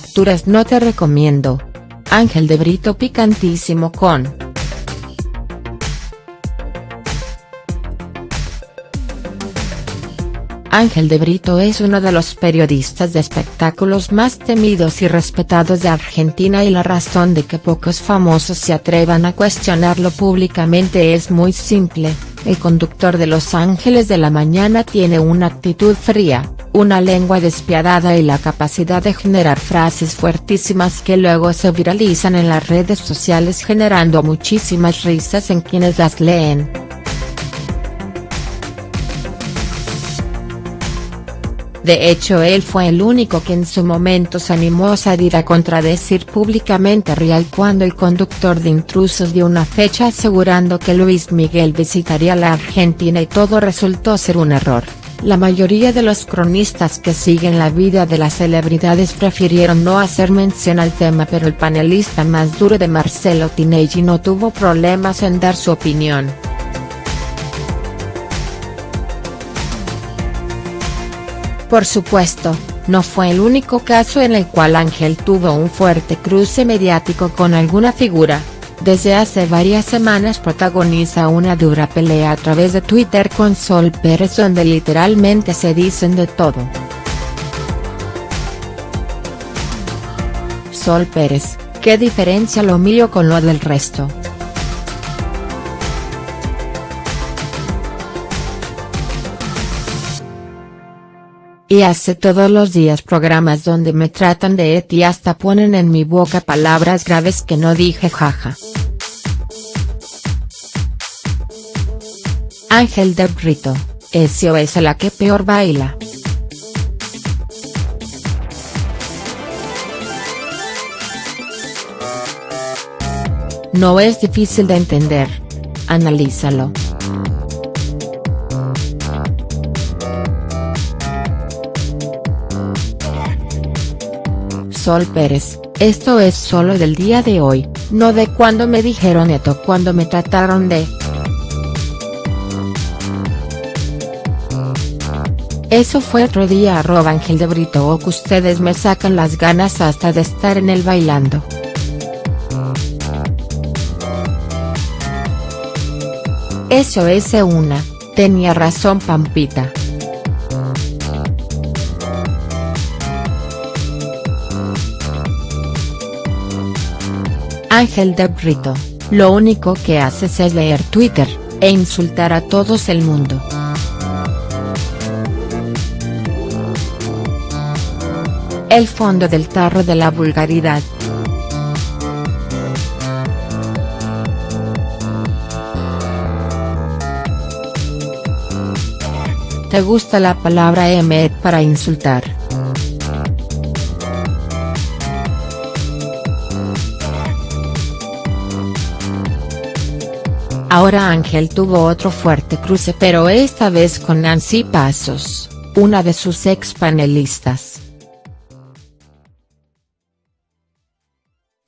Facturas no te recomiendo. Ángel de Brito picantísimo con. Ángel de Brito es uno de los periodistas de espectáculos más temidos y respetados de Argentina y la razón de que pocos famosos se atrevan a cuestionarlo públicamente es muy simple, el conductor de Los Ángeles de la Mañana tiene una actitud fría, una lengua despiadada y la capacidad de generar frases fuertísimas que luego se viralizan en las redes sociales generando muchísimas risas en quienes las leen. De hecho él fue el único que en su momento se animó a salir a contradecir públicamente a Real cuando el conductor de Intrusos dio una fecha asegurando que Luis Miguel visitaría la Argentina y todo resultó ser un error. La mayoría de los cronistas que siguen la vida de las celebridades prefirieron no hacer mención al tema pero el panelista más duro de Marcelo Tinelli no tuvo problemas en dar su opinión. Por supuesto, no fue el único caso en el cual Ángel tuvo un fuerte cruce mediático con alguna figura, desde hace varias semanas protagoniza una dura pelea a través de Twitter con Sol Pérez donde literalmente se dicen de todo. Sol Pérez, ¿qué diferencia lo mío con lo del resto?. Y hace todos los días programas donde me tratan de et y hasta ponen en mi boca palabras graves que no dije jaja. Ángel de Brito, SOS la que peor baila. No es difícil de entender. Analízalo. Sol Pérez, esto es solo del día de hoy, no de cuando me dijeron esto cuando me trataron de. Eso fue otro día arroba Ángel de Brito o que ustedes me sacan las ganas hasta de estar en el bailando. Eso es una, tenía razón Pampita. Ángel de Brito, lo único que haces es leer Twitter, e insultar a todos el mundo. El fondo del tarro de la vulgaridad. ¿Te gusta la palabra emet para insultar? Ahora Ángel tuvo otro fuerte cruce pero esta vez con Nancy Pasos, una de sus ex panelistas.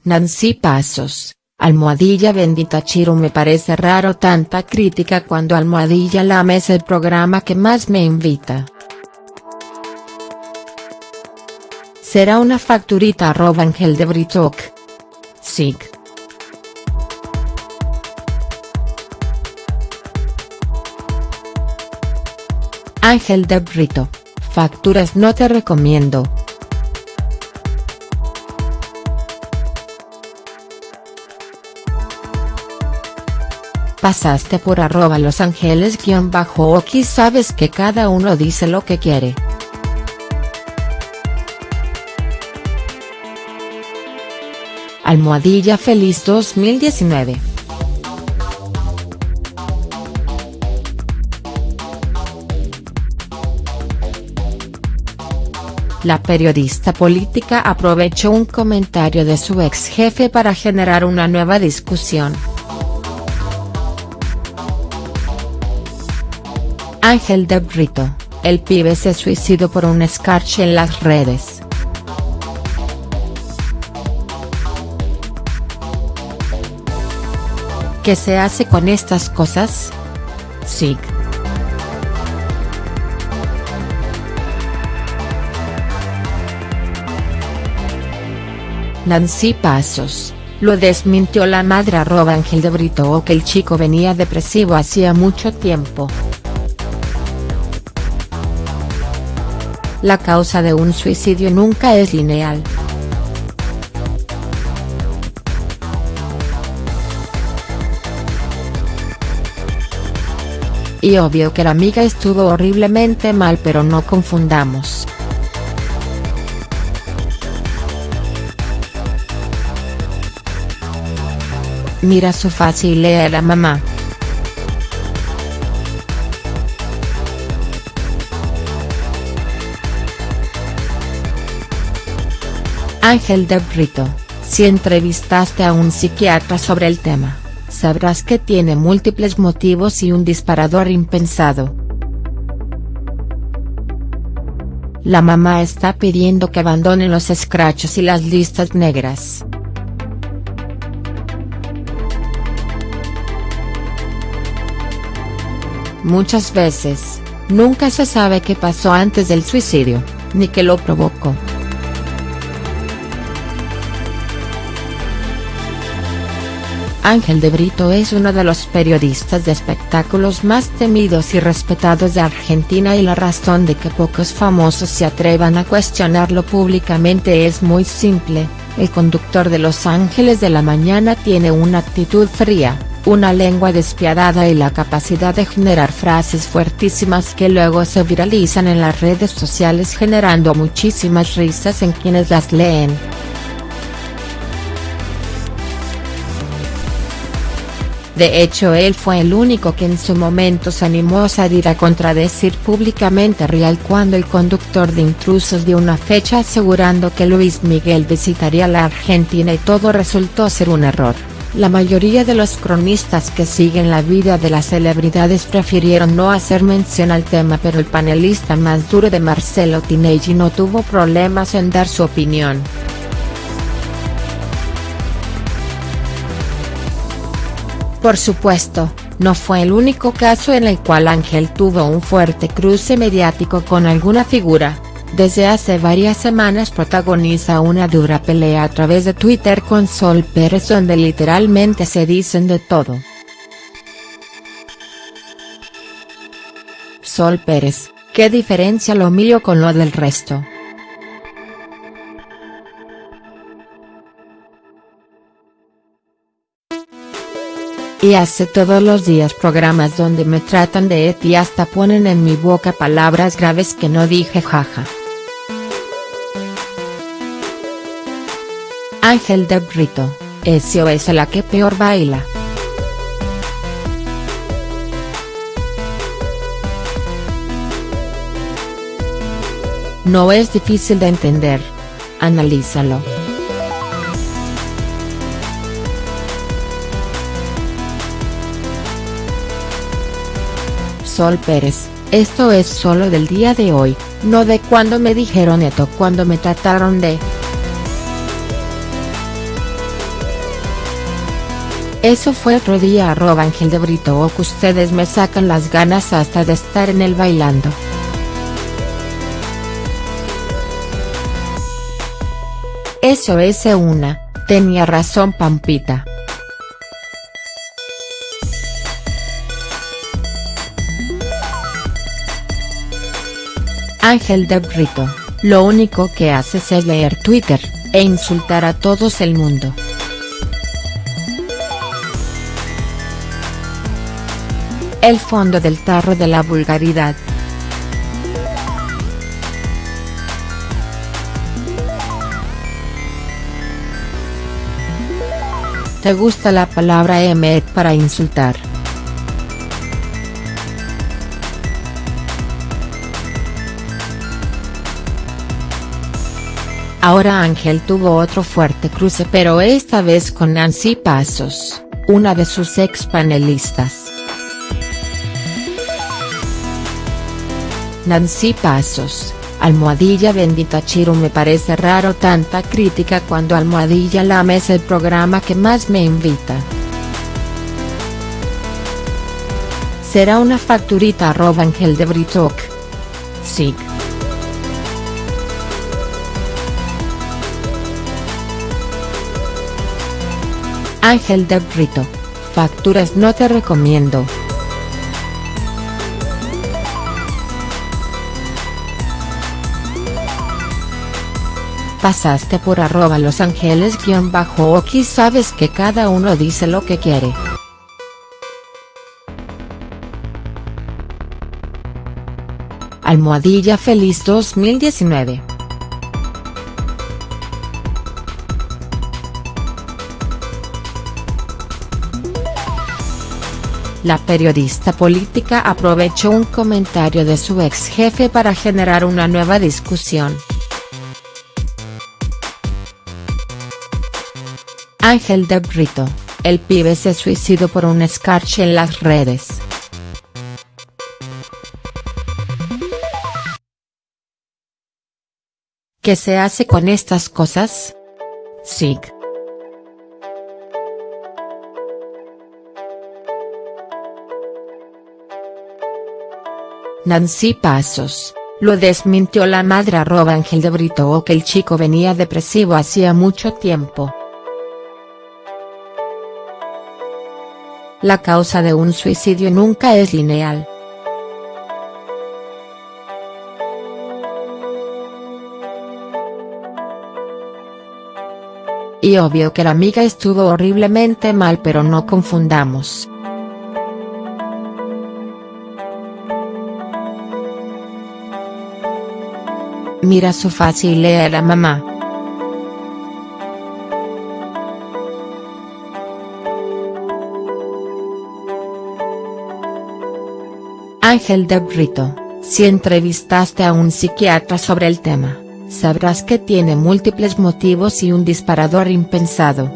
Nancy Pasos, almohadilla bendita Chiro me parece raro tanta crítica cuando almohadilla Lama es el programa que más me invita. Será una facturita arroba Ángel de Britok. Sig. Ángel de Brito, facturas no te recomiendo. Pasaste por arroba Los Ángeles guion bajo aquí sabes que cada uno dice lo que quiere. Almohadilla Feliz 2019 La periodista política aprovechó un comentario de su ex jefe para generar una nueva discusión. Ángel de Brito, el pibe se suicidó por un escarche en las redes. ¿Qué se hace con estas cosas? SIG. Nancy Pasos, lo desmintió la madre arroba Ángel de Brito o que el chico venía depresivo hacía mucho tiempo. La causa de un suicidio nunca es lineal. Y obvio que la amiga estuvo horriblemente mal pero no confundamos. Mira su fácil a la mamá. Ángel de Brito, si entrevistaste a un psiquiatra sobre el tema sabrás que tiene múltiples motivos y un disparador impensado. La mamá está pidiendo que abandonen los escrachos y las listas negras. Muchas veces, nunca se sabe qué pasó antes del suicidio, ni qué lo provocó. Ángel de Brito es uno de los periodistas de espectáculos más temidos y respetados de Argentina y la razón de que pocos famosos se atrevan a cuestionarlo públicamente es muy simple, el conductor de Los Ángeles de la Mañana tiene una actitud fría, una lengua despiadada y la capacidad de generar frases fuertísimas que luego se viralizan en las redes sociales generando muchísimas risas en quienes las leen. De hecho él fue el único que en su momento se animó a salir a contradecir públicamente Real cuando el conductor de intrusos dio una fecha asegurando que Luis Miguel visitaría la Argentina y todo resultó ser un error. La mayoría de los cronistas que siguen la vida de las celebridades prefirieron no hacer mención al tema pero el panelista más duro de Marcelo Tinelli no tuvo problemas en dar su opinión. Por supuesto, no fue el único caso en el cual Ángel tuvo un fuerte cruce mediático con alguna figura, desde hace varias semanas protagoniza una dura pelea a través de Twitter con Sol Pérez donde literalmente se dicen de todo. Sol Pérez, ¿qué diferencia lo mío con lo del resto?. y hace todos los días programas donde me tratan de et y hasta ponen en mi boca palabras graves que no dije jaja. Ángel de Brito, SOS la que peor baila. No es difícil de entender. Analízalo. Sol Pérez, esto es solo del día de hoy, no de cuando me dijeron esto cuando me trataron de. Eso fue otro día arroba Ángel de Brito o que ustedes me sacan las ganas hasta de estar en el bailando. Eso es una, tenía razón Pampita. Ángel de Brito, lo único que haces es leer Twitter, e insultar a todos el mundo. El fondo del tarro de la vulgaridad. ¿Te gusta la palabra emet para insultar? Ahora Ángel tuvo otro fuerte cruce pero esta vez con Nancy Pasos, una de sus ex panelistas. Nancy Pasos, almohadilla bendita Chiro me parece raro tanta crítica cuando almohadilla Lama es el programa que más me invita. Será una facturita arroba Ángel de Britok. Sig. Ángel de Brito. Facturas no te recomiendo. Pasaste por arroba los ángeles guion bajo aquí sabes que cada uno dice lo que quiere. Almohadilla Feliz 2019 La periodista política aprovechó un comentario de su ex jefe para generar una nueva discusión. Ángel de Brito, el pibe se suicidó por un escarche en las redes. ¿Qué se hace con estas cosas? SIG. Nancy Pasos, lo desmintió la madre arroba Ángel de Brito o que el chico venía depresivo hacía mucho tiempo. La causa de un suicidio nunca es lineal. Y obvio que la amiga estuvo horriblemente mal pero no confundamos. Mira su fácil a la mamá. Ángel de Brito, si entrevistaste a un psiquiatra sobre el tema sabrás que tiene múltiples motivos y un disparador impensado.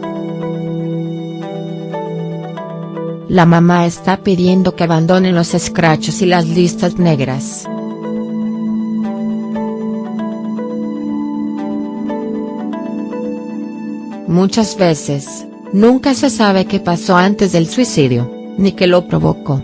La mamá está pidiendo que abandonen los escrachos y las listas negras. Muchas veces, nunca se sabe qué pasó antes del suicidio, ni qué lo provocó.